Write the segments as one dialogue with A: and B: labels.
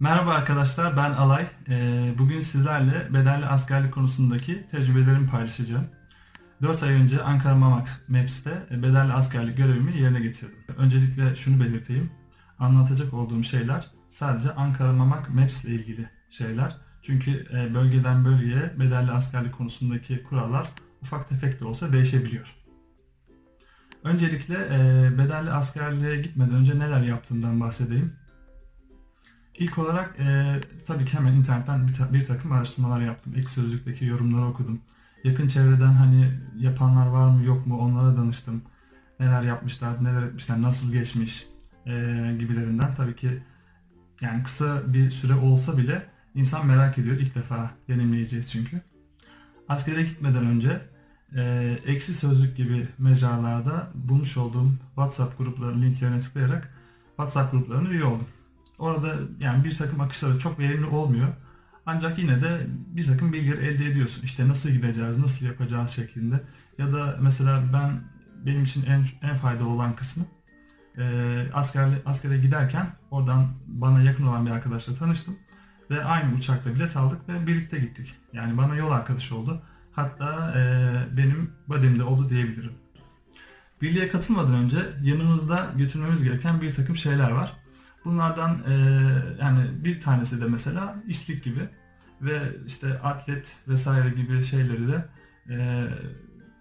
A: Merhaba arkadaşlar, ben Alay. Ee, Bugün sizlerle bedelli askerlik konusundaki tecrübelerimi paylaşacağım. 4 ay önce Ankara Mamak Maps'te bedelli askerlik görevimi yerine getirdim. Öncelikle şunu belirteyim. Anlatacak olduğum şeyler sadece Ankara Mamak Maps ile ilgili şeyler. Çünkü e, bölgeden bölgeye bedelli askerlik konusundaki kurallar ufak tefek de olsa değişebiliyor. Öncelikle e, bedelli askerliğe gitmeden önce neler yaptığımdan bahsedeyim. İlk olarak e, tabii ki hemen internetten bir, ta- bir takım araştırmalar yaptım. Ek sözlükteki yorumları okudum. Yakın çevreden hani yapanlar var mı yok mu onlara danıştım. Neler yapmışlar, neler etmişler, nasıl geçmiş e, gibilerinden. Tabii ki yani kısa bir süre olsa bile insan merak ediyor. İlk defa deneyimleyeceğiz çünkü. Askere gitmeden önce e, eksi sözlük gibi mecralarda bulmuş olduğum WhatsApp gruplarının linklerine tıklayarak WhatsApp gruplarına üye oldum. Orada yani bir takım akışları çok verimli olmuyor. Ancak yine de bir takım bilgiler elde ediyorsun. İşte nasıl gideceğiz, nasıl yapacağız şeklinde. Ya da mesela ben benim için en en faydalı olan kısmı e, askerli, askere giderken oradan bana yakın olan bir arkadaşla tanıştım. Ve aynı uçakta bilet aldık ve birlikte gittik. Yani bana yol arkadaşı oldu. Hatta e, benim bademde oldu diyebilirim. Birliğe katılmadan önce yanımızda götürmemiz gereken bir takım şeyler var. Bunlardan e, yani bir tanesi de mesela işlik gibi ve işte atlet vesaire gibi şeyleri de e,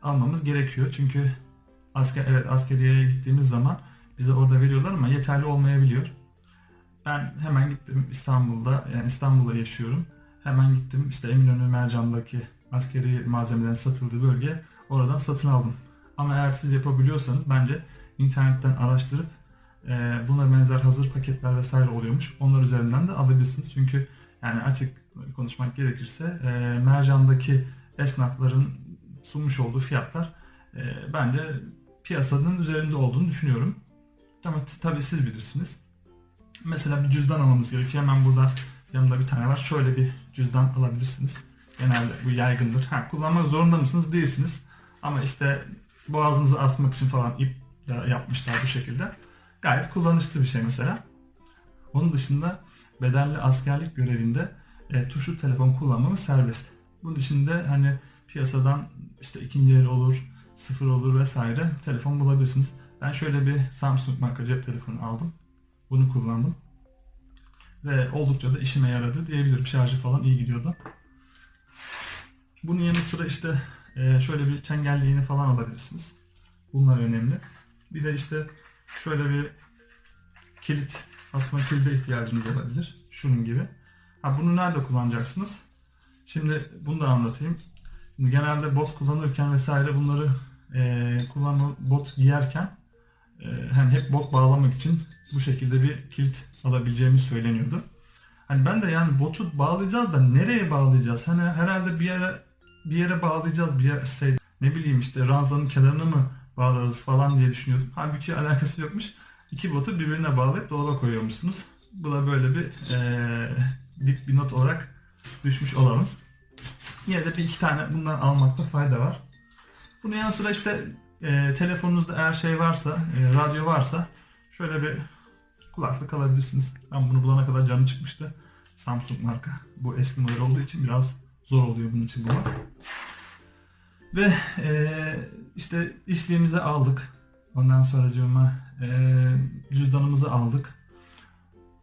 A: almamız gerekiyor. Çünkü asker evet askeriyeye gittiğimiz zaman bize orada veriyorlar ama yeterli olmayabiliyor. Ben hemen gittim İstanbul'da yani İstanbul'da yaşıyorum. Hemen gittim işte Eminönü Mercan'daki askeri malzemelerin satıldığı bölge oradan satın aldım. Ama eğer siz yapabiliyorsanız bence internetten araştırıp buna benzer hazır paketler vesaire oluyormuş. Onlar üzerinden de alabilirsiniz. Çünkü yani açık konuşmak gerekirse e, Mercan'daki esnafların sunmuş olduğu fiyatlar e, bence piyasanın üzerinde olduğunu düşünüyorum. Ama tabii siz bilirsiniz. Mesela bir cüzdan almamız gerekiyor. Hemen burada yanımda bir tane var. Şöyle bir cüzdan alabilirsiniz. Genelde bu yaygındır. Ha, kullanmak zorunda mısınız? Değilsiniz. Ama işte boğazınızı asmak için falan ip yapmışlar bu şekilde. Gayet kullanışlı bir şey mesela. Onun dışında bedelli askerlik görevinde e, tuşlu telefon kullanmamız serbest. Bunun içinde hani piyasadan işte ikinci el olur, sıfır olur vesaire telefon bulabilirsiniz. Ben şöyle bir Samsung marka cep telefonu aldım. Bunu kullandım. Ve oldukça da işime yaradı diyebilirim. Şarjı falan iyi gidiyordu. Bunun yanı sıra işte e, şöyle bir çengelliğini falan alabilirsiniz. Bunlar önemli. Bir de işte şöyle bir kilit aslında kilide ihtiyacınız olabilir. Şunun gibi. Ha, bunu nerede kullanacaksınız? Şimdi bunu da anlatayım. Şimdi genelde bot kullanırken vesaire bunları e, kullanma bot giyerken e, hani hep bot bağlamak için bu şekilde bir kilit alabileceğimiz söyleniyordu. Hani ben de yani botu bağlayacağız da nereye bağlayacağız? Hani herhalde bir yere bir yere bağlayacağız bir yer şey ne bileyim işte ranzanın kenarına mı bağlarız falan diye düşünüyordum. Halbuki alakası yokmuş. İki botu birbirine bağlayıp dolaba koyuyormuşsunuz. Bu da böyle bir eee dip bir not olarak düşmüş olalım. Yine de bir iki tane bundan almakta fayda var. Bunun yanı sıra işte eee, telefonunuzda eğer şey varsa, eee, radyo varsa şöyle bir kulaklık alabilirsiniz. Ben bunu bulana kadar canım çıkmıştı. Samsung marka. Bu eski model olduğu için biraz zor oluyor bunun için bulmak. Ve eee, işte işliğimizi aldık. Ondan sonra eee cüzdanımızı aldık.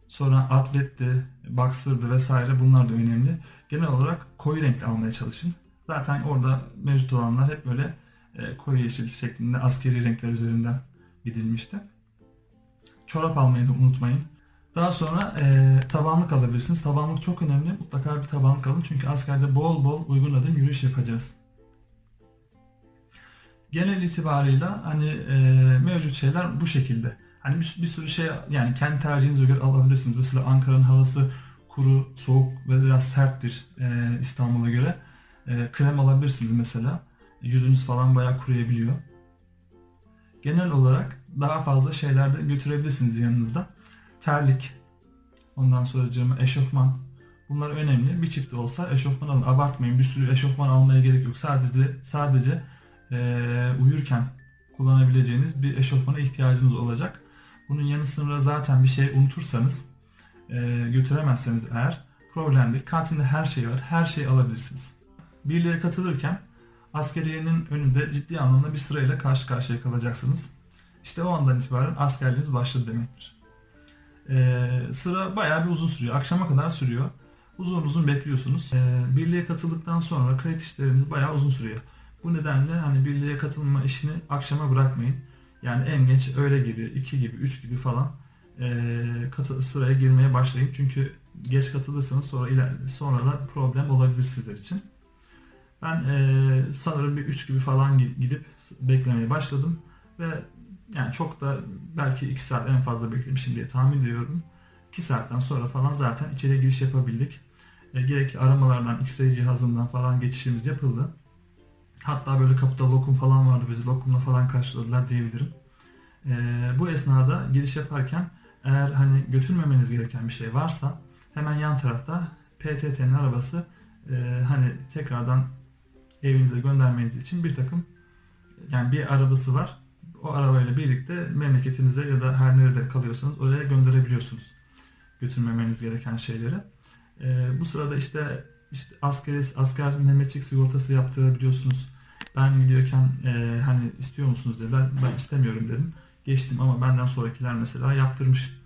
A: Sonra atletti, boxer'dı vesaire bunlar da önemli. Genel olarak koyu renkli almaya çalışın. Zaten orada mevcut olanlar hep böyle eee, koyu yeşil şeklinde askeri renkler üzerinden gidilmişti. Çorap almayı da unutmayın. Daha sonra eee tabanlık alabilirsiniz. Tabanlık çok önemli. Mutlaka bir tabanlık alın. Çünkü askerde bol bol uygun adım yürüyüş yapacağız. Genel itibarıyla hani eee, mevcut şeyler bu şekilde. Hani bir, bir sürü şey yani kendi tercihinize göre alabilirsiniz. Mesela Ankara'nın havası kuru, soğuk ve biraz serttir eee, İstanbul'a göre. Eee, krem alabilirsiniz mesela. Yüzünüz falan bayağı kuruyabiliyor. Genel olarak daha fazla şeyler de götürebilirsiniz yanınızda. Terlik, ondan sonra eşofman. Bunlar önemli. Bir çift de olsa eşofman alın. Abartmayın. Bir sürü eşofman almaya gerek yok. Sadece sadece eee, uyurken kullanabileceğiniz bir eşofmana ihtiyacınız olacak. Bunun yanı sıra zaten bir şey unutursanız e, götüremezseniz eğer problem değil. Kantinde her şey var. Her şeyi alabilirsiniz. Birliğe katılırken askeriyenin önünde ciddi anlamda bir sırayla karşı karşıya kalacaksınız. İşte o andan itibaren askerliğiniz başladı demektir. Ee, sıra bayağı bir uzun sürüyor. Akşama kadar sürüyor. Uzun uzun bekliyorsunuz. Ee, birliğe katıldıktan sonra kayıt işleriniz bayağı uzun sürüyor. Bu nedenle hani birliğe katılma işini akşama bırakmayın. Yani en geç öğle gibi, 2 gibi, 3 gibi falan ee, katı, sıraya girmeye başlayın. Çünkü geç katılırsanız sonra sonra da problem olabilir sizler için. Ben ee, sanırım bir 3 gibi falan gidip beklemeye başladım ve yani çok da belki 2 saat en fazla beklemişim diye tahmin ediyorum. 2 saatten sonra falan zaten içeri giriş yapabildik. E, gerekli aramalardan, X-ray cihazından falan geçişimiz yapıldı. Hatta böyle kapıda lokum falan vardı. Bizi lokumla falan karşıladılar diyebilirim. E, bu esnada giriş yaparken eğer hani götürmemeniz gereken bir şey varsa hemen yan tarafta PTT'nin arabası e, hani tekrardan evinize göndermeniz için bir takım yani bir arabası var. O arabayla birlikte memleketinize ya da her nerede kalıyorsanız oraya gönderebiliyorsunuz. Götürmemeniz gereken şeyleri. Ee, bu sırada işte işte askeri asker Mehmetçik sigortası yaptırabiliyorsunuz. Ben gidiyorken e, hani istiyor musunuz dediler. Ben istemiyorum dedim. Geçtim ama benden sonrakiler mesela yaptırmış.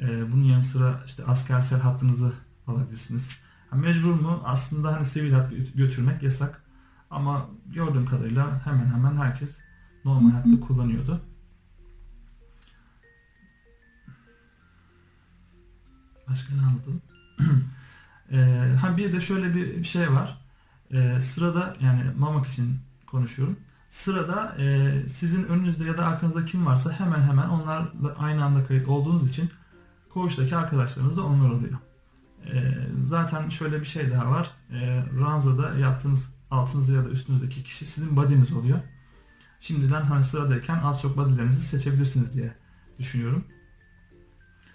A: E, bunun yanı sıra işte askersel hattınızı alabilirsiniz. Yani mecbur mu? Aslında hani sivil hat götürmek yasak. Ama gördüğüm kadarıyla hemen hemen herkes normal hayatta kullanıyordu. Başka ne anlatalım? ee, ha bir de şöyle bir şey var. Ee, sırada yani Mamak için konuşuyorum. Sırada e, sizin önünüzde ya da arkanızda kim varsa hemen hemen onlarla aynı anda kayıt olduğunuz için koğuştaki arkadaşlarınız da onlar oluyor. Ee, zaten şöyle bir şey daha var. Ee, ranzada yattığınız altınızda ya da üstünüzdeki kişi sizin body'niz oluyor. Şimdiden hani sıradayken az çok body'lerinizi seçebilirsiniz diye düşünüyorum.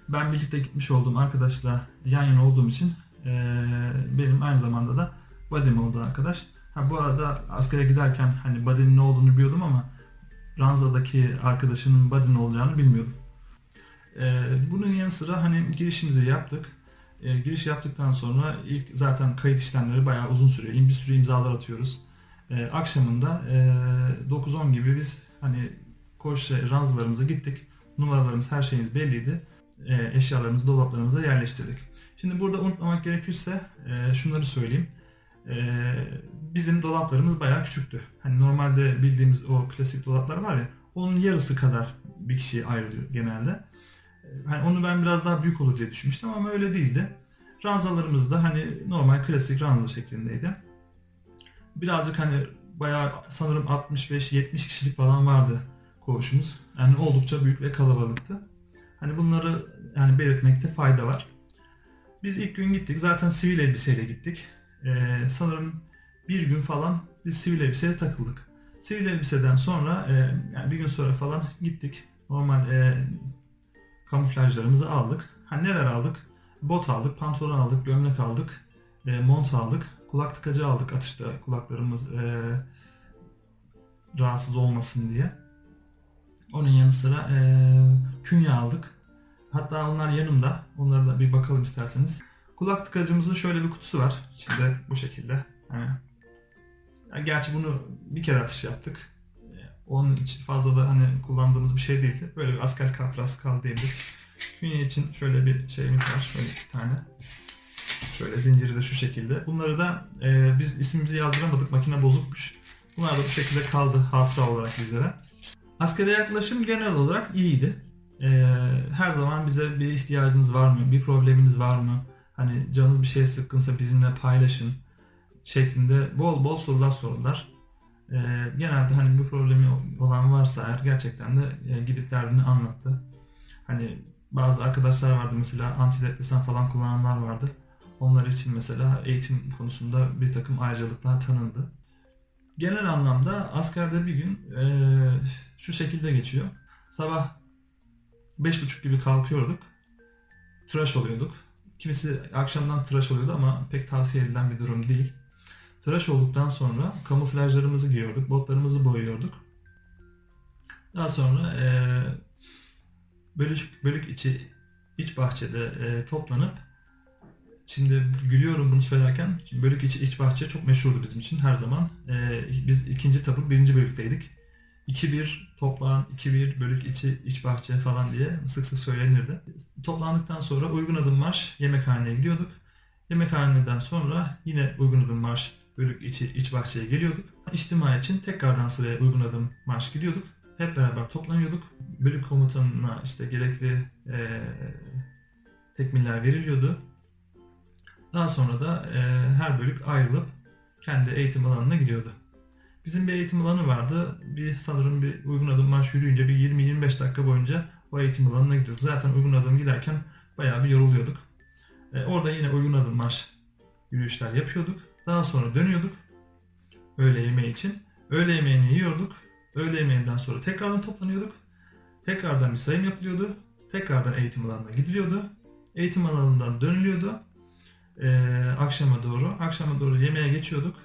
A: Ben birlikte gitmiş olduğum arkadaşla yan yana olduğum için e, benim aynı zamanda da body'm oldu arkadaş. Ha, bu arada askere giderken hani body'nin ne olduğunu biliyordum ama ranzadaki arkadaşının body'nin olacağını bilmiyordum. E, bunun yanı sıra hani girişimizi yaptık. E, giriş yaptıktan sonra ilk zaten kayıt işlemleri bayağı uzun sürüyor. Bir sürü imzalar atıyoruz. E, akşamında e, 9-10 gibi biz hani koşu ranzalarımıza gittik. Numaralarımız, her şeyimiz belliydi. E, eşyalarımızı dolaplarımıza yerleştirdik. Şimdi burada unutmamak gerekirse e, şunları söyleyeyim. E, bizim dolaplarımız bayağı küçüktü. Hani normalde bildiğimiz o klasik dolaplar var ya, onun yarısı kadar bir kişiye ayrılıyor genelde. Hani onu ben biraz daha büyük olur diye düşünmüştüm ama öyle değildi. Ranzalarımız da hani normal klasik ranza şeklindeydi. Birazcık hani bayağı sanırım 65-70 kişilik falan vardı koğuşumuz. Yani oldukça büyük ve kalabalıktı. Hani bunları yani belirtmekte fayda var. Biz ilk gün gittik. Zaten sivil elbiseyle gittik. Ee, sanırım bir gün falan biz sivil elbiseyle takıldık. Sivil elbiseden sonra e, yani bir gün sonra falan gittik. Normal e, kamuflajlarımızı aldık. Ha neler aldık? Bot aldık, pantolon aldık, gömlek aldık, e, mont aldık, kulak tıkacı aldık atışta kulaklarımız e, rahatsız olmasın diye. Onun yanı sıra e, künye aldık. Hatta onlar yanımda. Onlara da bir bakalım isterseniz. Kulak tıkacımızın şöyle bir kutusu var. İçinde bu şekilde. Yani, gerçi bunu bir kere atış yaptık. Onun için fazla da hani kullandığımız bir şey değildi. Böyle bir asker kafrası kaldı diyebiliriz. Künye için şöyle bir şeyimiz var. Şöyle iki tane. Şöyle zinciri de şu şekilde. Bunları da e, biz ismimizi yazdıramadık. Makine bozukmuş. Bunlar da bu şekilde kaldı hatıra olarak bizlere. Askere yaklaşım genel olarak iyiydi. E, her zaman bize bir ihtiyacınız var mı? Bir probleminiz var mı? Hani canınız bir şey sıkkınsa bizimle paylaşın şeklinde bol bol sorular sordular. E, genelde hani bir problemi olan varsa eğer gerçekten de e, gidip derdini anlattı. Hani bazı arkadaşlar vardı mesela antidepresan falan kullananlar vardı. Onlar için mesela eğitim konusunda bir takım ayrıcalıklar tanındı. Genel anlamda askerde bir gün e, şu şekilde geçiyor. Sabah 5.30 gibi kalkıyorduk. Tıraş oluyorduk. Kimisi akşamdan tıraş oluyordu ama pek tavsiye edilen bir durum değil. Tıraş olduktan sonra kamuflajlarımızı giyiyorduk, botlarımızı boyuyorduk. Daha sonra e, bölük, bölük içi iç bahçede e, toplanıp Şimdi gülüyorum bunu söylerken. Bölük içi iç bahçe çok meşhurdu bizim için her zaman. E, biz ikinci tabur birinci bölükteydik. 2-1 toplan, 2-1 bölük içi iç bahçe falan diye sık sık söylenirdi. Toplandıktan sonra uygun adım marş yemekhaneye gidiyorduk. Yemekhaneden sonra yine uygun adım marş bölük içi iç bahçeye geliyorduk. İçtima için tekrardan sıraya uygun adım marş gidiyorduk. Hep beraber toplanıyorduk. Bölük komutanına işte gerekli eee tekmiller veriliyordu. Daha sonra da eee, her bölük ayrılıp kendi eğitim alanına gidiyordu. Bizim bir eğitim alanı vardı. Bir sanırım bir uygun adım marş yürüyünce bir 20-25 dakika boyunca o eğitim alanına gidiyorduk. Zaten uygun adım giderken bayağı bir yoruluyorduk. E, orada yine uygun adım marş yürüyüşler yapıyorduk. Daha sonra dönüyorduk öğle yemeği için. Öğle yemeğini yiyorduk. Öğle yemeğinden sonra tekrardan toplanıyorduk. Tekrardan bir sayım yapılıyordu. Tekrardan eğitim alanına gidiliyordu. Eğitim alanından dönülüyordu. E, akşama doğru. Akşama doğru yemeğe geçiyorduk.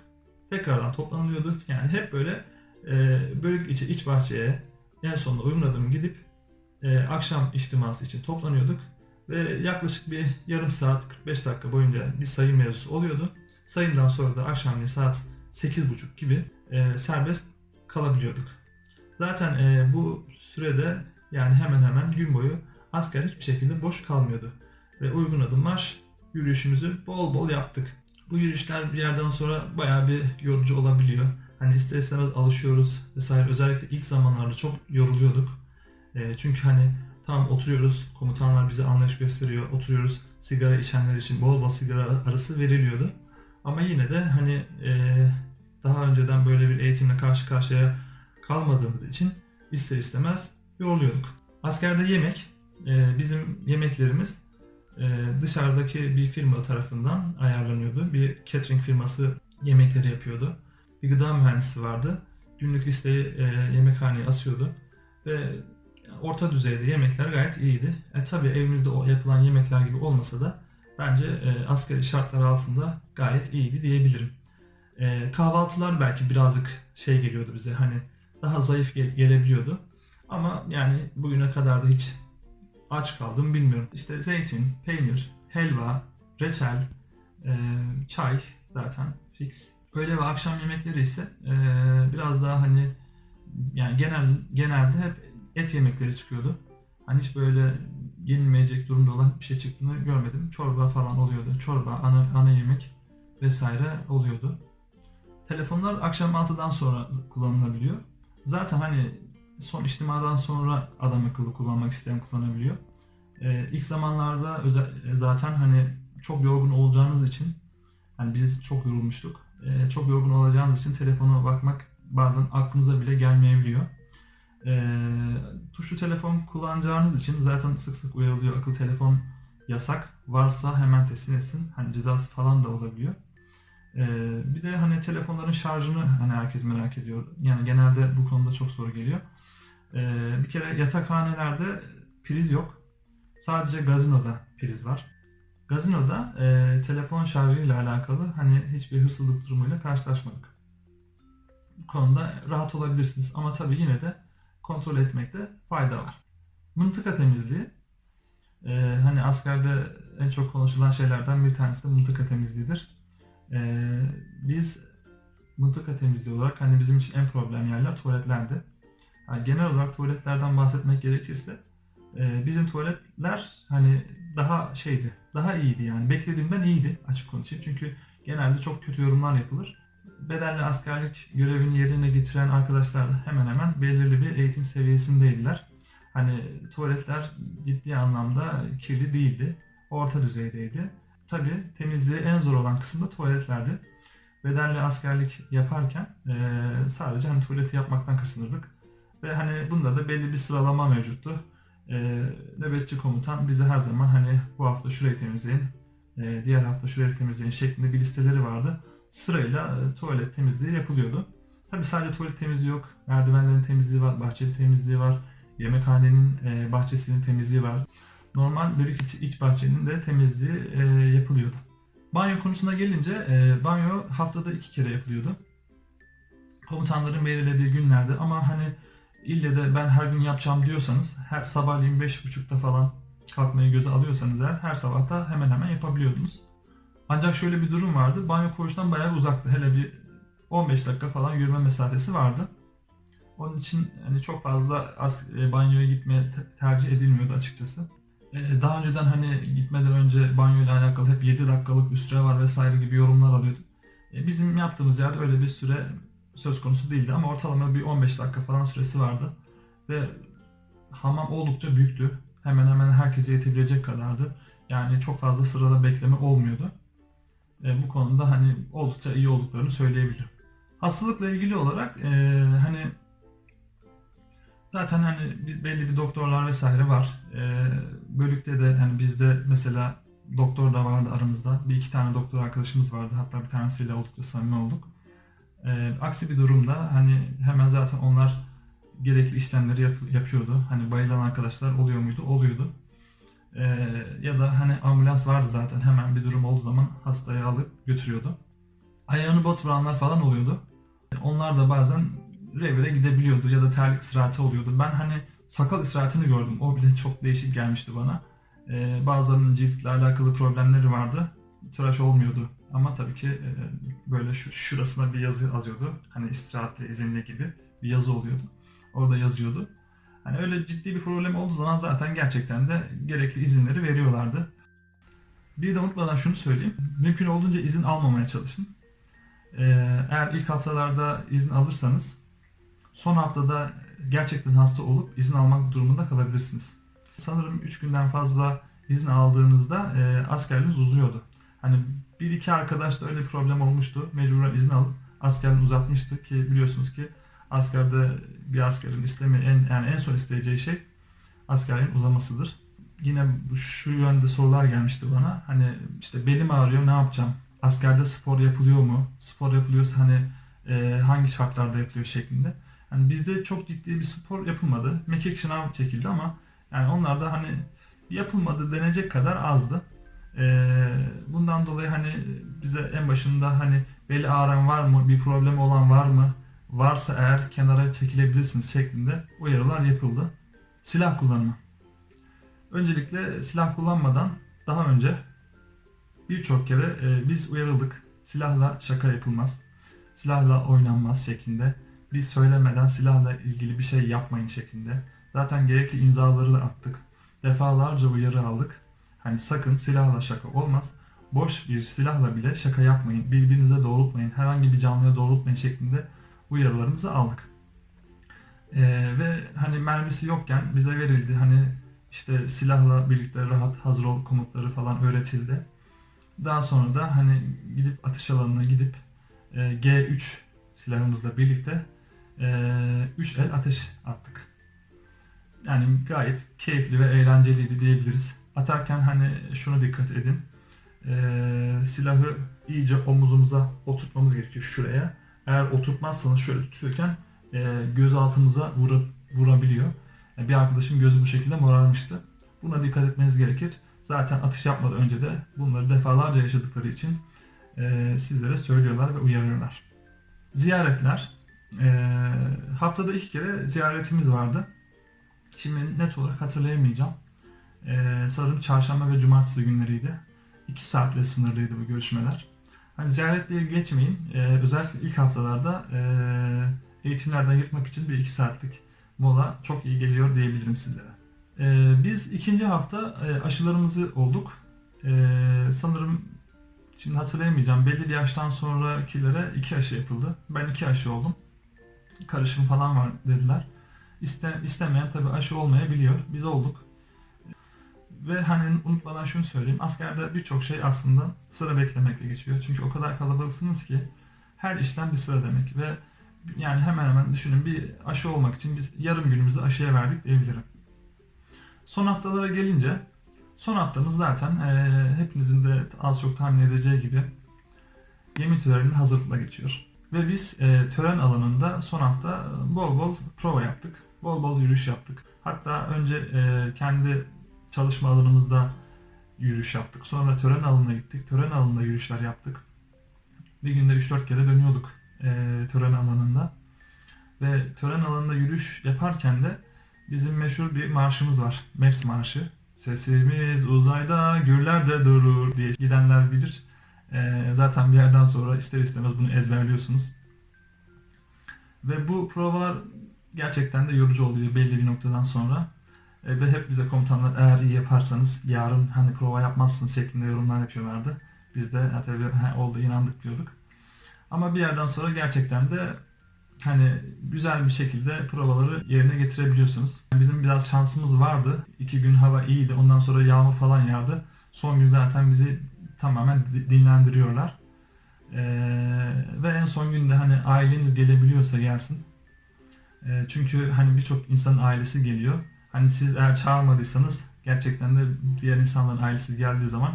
A: Tekrardan toplanılıyordu. Yani hep böyle e, bölük içi iç bahçeye en sonunda adım gidip e, akşam içtiması için toplanıyorduk. Ve yaklaşık bir yarım saat 45 dakika boyunca bir sayım mevzusu oluyordu. Sayımdan sonra da akşamleyin saat 8.30 gibi e, serbest kalabiliyorduk. Zaten e, bu sürede yani hemen hemen gün boyu asker hiçbir şekilde boş kalmıyordu. Ve uygun adım marş yürüyüşümüzü bol bol yaptık. Bu yürüyüşler bir yerden sonra bayağı bir yorucu olabiliyor. Hani ister istemez alışıyoruz vesaire. Özellikle ilk zamanlarda çok yoruluyorduk. E, çünkü hani tamam oturuyoruz, komutanlar bize anlayış gösteriyor, oturuyoruz. Sigara içenler için bol bol sigara arası veriliyordu. Ama yine de hani e, daha önceden böyle bir eğitimle karşı karşıya kalmadığımız için ister istemez yoruluyorduk. Askerde yemek, e, bizim yemeklerimiz dışarıdaki bir firma tarafından ayarlanıyordu. Bir catering firması yemekleri yapıyordu. Bir gıda mühendisi vardı. Günlük listeyi e, yemekhaneye asıyordu. Ve orta düzeyde yemekler gayet iyiydi. E, tabii evimizde yapılan yemekler gibi olmasa da bence e, askeri şartlar altında gayet iyiydi diyebilirim. E, kahvaltılar belki birazcık şey geliyordu bize hani daha zayıf gel- gelebiliyordu. Ama yani bugüne kadar da hiç aç kaldım bilmiyorum. İşte zeytin, peynir, helva, reçel, e, çay zaten fix. Öğle ve akşam yemekleri ise e, biraz daha hani yani genel genelde hep et yemekleri çıkıyordu. Hani hiç böyle yenilmeyecek durumda olan bir şey çıktığını görmedim. Çorba falan oluyordu. Çorba, ana, ana yemek vesaire oluyordu. Telefonlar akşam 6'dan sonra kullanılabiliyor. Zaten hani son içtimadan sonra adam akıllı kullanmak isteyen kullanabiliyor. Ee, ilk zamanlarda özel, zaten hani çok yorgun olacağınız için hani biz çok yorulmuştuk. Ee, çok yorgun olacağınız için telefona bakmak bazen aklınıza bile gelmeyebiliyor. Ee, tuşlu telefon kullanacağınız için zaten sık sık uyarılıyor akıllı telefon yasak. Varsa hemen teslim etsin. Hani cezası falan da olabiliyor. Ee, bir de hani telefonların şarjını hani herkes merak ediyor. Yani genelde bu konuda çok soru geliyor. Ee, bir kere yatakhanelerde priz yok. Sadece gazinoda priz var. Gazinoda e, telefon şarjıyla alakalı hani hiçbir hırsızlık durumuyla karşılaşmadık. Bu konuda rahat olabilirsiniz ama tabii yine de kontrol etmekte fayda var. Mıntıka temizliği e, hani askerde en çok konuşulan şeylerden bir tanesi de mıntıka temizliğidir. E, biz mıntıka temizliği olarak hani bizim için en problem yerler tuvaletlerdi. Yani genel olarak tuvaletlerden bahsetmek gerekirse e, bizim tuvaletler hani daha şeydi, daha iyiydi yani. Beklediğimden iyiydi açık konuşayım. Çünkü genelde çok kötü yorumlar yapılır. Bedelli askerlik görevini yerine getiren arkadaşlar da hemen hemen belirli bir eğitim seviyesindeydiler. Hani tuvaletler ciddi anlamda kirli değildi. Orta düzeydeydi. Tabi temizliği en zor olan kısım da tuvaletlerdi. Bedelli askerlik yaparken e, sadece hani tuvaleti yapmaktan kaçınırdık. Ve hani bunda da belli bir sıralama mevcuttu. E, nöbetçi komutan bize her zaman hani bu hafta şurayı temizleyin, e, diğer hafta şurayı temizleyin şeklinde bir listeleri vardı. Sırayla e, tuvalet temizliği yapılıyordu. Tabi sadece tuvalet temizliği yok. Merdivenlerin temizliği var, bahçeli temizliği var. Yemekhanenin e, bahçesinin temizliği var. Normal bölük iç, iç bahçenin de temizliği e, yapılıyordu. Banyo konusuna gelince e, banyo haftada iki kere yapılıyordu. Komutanların belirlediği günlerde ama hani ille de ben her gün yapacağım diyorsanız her sabahleyin beş buçukta falan kalkmayı göze alıyorsanız eğer her sabah da hemen hemen yapabiliyordunuz. Ancak şöyle bir durum vardı. Banyo koğuştan bayağı uzaktı. Hele bir 15 dakika falan yürüme mesafesi vardı. Onun için hani çok fazla az, e, banyoya gitmeye te- tercih edilmiyordu açıkçası. E, daha önceden hani gitmeden önce banyo ile alakalı hep 7 dakikalık bir süre var vesaire gibi yorumlar alıyordum. E, bizim yaptığımız yerde öyle bir süre söz konusu değildi ama ortalama bir 15 dakika falan süresi vardı. Ve hamam oldukça büyüktü. Hemen hemen herkese yetebilecek kadardı. Yani çok fazla sırada bekleme olmuyordu. E, bu konuda hani oldukça iyi olduklarını söyleyebilirim. Hastalıkla ilgili olarak e, hani zaten hani belli bir doktorlar vesaire var. E, bölükte de hani bizde mesela doktor da vardı aramızda. Bir iki tane doktor arkadaşımız vardı. Hatta bir tanesiyle oldukça samimi olduk. E, aksi bir durumda hani hemen zaten onlar gerekli işlemleri yap- yapıyordu. Hani bayılan arkadaşlar oluyor muydu? Oluyordu. E, ya da hani ambulans vardı zaten hemen bir durum olduğu zaman hastayı alıp götürüyordu. Ayağını batıranlar falan oluyordu. Onlar da bazen revire gidebiliyordu ya da terlik ısrareti oluyordu. Ben hani sakal ısraretini gördüm. O bile çok değişik gelmişti bana. Ee, bazılarının ciltle alakalı problemleri vardı. Tıraş olmuyordu. Ama tabii ki e, böyle şu, şurasına bir yazı yazıyordu. Hani istirahatli, izinli gibi bir yazı oluyordu. Orada yazıyordu. Hani öyle ciddi bir problem olduğu zaman zaten gerçekten de gerekli izinleri veriyorlardı. Bir de unutmadan şunu söyleyeyim. Mümkün olduğunca izin almamaya çalışın. Ee, eğer ilk haftalarda izin alırsanız son haftada gerçekten hasta olup izin almak durumunda kalabilirsiniz. Sanırım 3 günden fazla izin aldığınızda e, askerliğiniz uzuyordu. Hani bir iki arkadaş da öyle problem olmuştu. Mecburen izin alıp askerliğini uzatmıştı ki biliyorsunuz ki askerde bir askerin istemi en yani en son isteyeceği şey askerliğin uzamasıdır. Yine şu yönde sorular gelmişti bana. Hani işte belim ağrıyor ne yapacağım? Askerde spor yapılıyor mu? Spor yapılıyorsa hani e, hangi şartlarda yapılıyor şeklinde. Hani bizde çok ciddi bir spor yapılmadı. Mekik şınav çekildi ama yani onlar da hani yapılmadı denecek kadar azdı. E, bundan dolayı hani bize en başında hani beli ağrın var mı? Bir problem olan var mı? Varsa eğer kenara çekilebilirsiniz şeklinde uyarılar yapıldı. Silah kullanımı. Öncelikle silah kullanmadan daha önce birçok kere e, biz uyarıldık. Silahla şaka yapılmaz. Silahla oynanmaz şeklinde. Biz söylemeden silahla ilgili bir şey yapmayın şeklinde. Zaten gerekli imzaları da attık. Defalarca uyarı aldık. Hani sakın silahla şaka olmaz. Boş bir silahla bile şaka yapmayın. Birbirinize doğrultmayın. Herhangi bir canlıya doğrultmayın şeklinde uyarılarımızı aldık. Ee, ve hani mermisi yokken bize verildi. Hani işte silahla birlikte rahat hazır ol komutları falan öğretildi. Daha sonra da hani gidip atış alanına gidip e, G3 silahımızla birlikte 3 el ateş attık. Yani gayet keyifli ve eğlenceliydi diyebiliriz. Atarken hani şunu dikkat edin. E, silahı iyice omuzumuza oturtmamız gerekiyor şuraya. Eğer oturtmazsanız şöyle tutuyorken e, göz altımıza vurup, vurabiliyor. Yani bir arkadaşım gözü bu şekilde morarmıştı. Buna dikkat etmeniz gerekir. Zaten atış yapmadan önce de bunları defalarca yaşadıkları için e, sizlere söylüyorlar ve uyarıyorlar. Ziyaretler. E, haftada iki kere ziyaretimiz vardı. Şimdi net olarak hatırlayamayacağım. E, sanırım çarşamba ve cumartesi günleriydi. İki saatle sınırlıydı bu görüşmeler. Hani ziyaret diye geçmeyin. E, özellikle ilk haftalarda e, eğitimlerden yırtmak için bir iki saatlik mola çok iyi geliyor diyebilirim sizlere. Ee, biz ikinci hafta e, aşılarımızı olduk. Ee, sanırım şimdi hatırlayamayacağım. Belli bir yaştan sonrakilere iki aşı yapıldı. Ben iki aşı oldum. Karışım falan var dediler. İste, istemeyen tabii aşı olmayabiliyor. Biz olduk. Ve hani unutmadan şunu söyleyeyim. Askerde birçok şey aslında sıra beklemekle geçiyor. Çünkü o kadar kalabalıksınız ki her işlem bir sıra demek. Ve yani hemen hemen düşünün bir aşı olmak için biz yarım günümüzü aşıya verdik diyebilirim. Son haftalara gelince son haftamız zaten e, hepinizin de az çok tahmin edeceği gibi yemin töreninin hazırlıkla geçiyor. Ve biz e, tören alanında son hafta bol bol prova yaptık. Bol bol yürüyüş yaptık. Hatta önce e, kendi çalışma alanımızda yürüyüş yaptık. Sonra tören alanına gittik. Tören alanında yürüyüşler yaptık. Bir günde 3-4 kere dönüyorduk e, tören alanında. Ve tören alanında yürüyüş yaparken de bizim meşhur bir marşımız var. MEPS Marşı. Sesimiz uzayda gürlerde durur diye gidenler bilir. Ee, zaten bir yerden sonra ister istemez bunu ezberliyorsunuz. Ve bu provalar gerçekten de yorucu oluyor belli bir noktadan sonra. E, ve hep bize komutanlar eğer iyi yaparsanız yarın hani prova yapmazsınız şeklinde yorumlar yapıyorlardı. Biz de ha, tabii oldu inandık diyorduk. Ama bir yerden sonra gerçekten de hani güzel bir şekilde provaları yerine getirebiliyorsunuz. Bizim biraz şansımız vardı. İki gün hava iyiydi. Ondan sonra yağmur falan yağdı. Son gün zaten bizi tamamen di- dinlendiriyorlar. Ee, ve en son günde hani aileniz gelebiliyorsa gelsin. Ee, çünkü hani birçok insanın ailesi geliyor. Hani siz eğer çağırmadıysanız gerçekten de diğer insanların ailesi geldiği zaman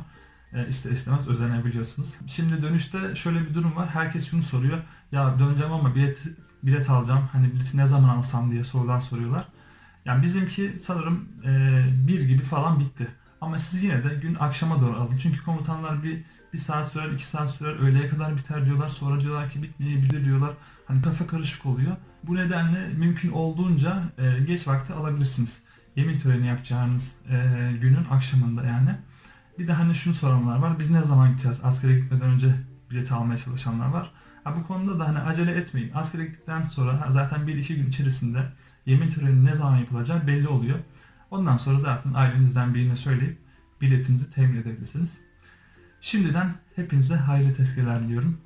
A: e, ister istemez özenebiliyorsunuz. Şimdi dönüşte şöyle bir durum var. Herkes şunu soruyor. Ya döneceğim ama bilet bilet alacağım. Hani bileti ne zaman alsam diye sorular soruyorlar. Yani bizimki sanırım e, bir gibi falan bitti. Ama siz yine de gün akşama doğru alın. Çünkü komutanlar bir bir saat sürer, iki saat sürer, öğleye kadar biter diyorlar. Sonra diyorlar ki bitmeyebilir diyorlar. Hani kafa karışık oluyor. Bu nedenle mümkün olduğunca e, geç vakti alabilirsiniz. Yemin töreni yapacağınız e, günün akşamında yani. Bir de hani şunu soranlar var. Biz ne zaman gideceğiz? Askere gitmeden önce bileti almaya çalışanlar var. Ha, bu konuda da hani acele etmeyin. Askere gittikten sonra ha, zaten 1-2 gün içerisinde yemin töreni ne zaman yapılacağı belli oluyor. Ondan sonra zaten ailenizden birine söyleyip biletinizi temin edebilirsiniz. Şimdiden hepinize hayırlı tezkereler diliyorum.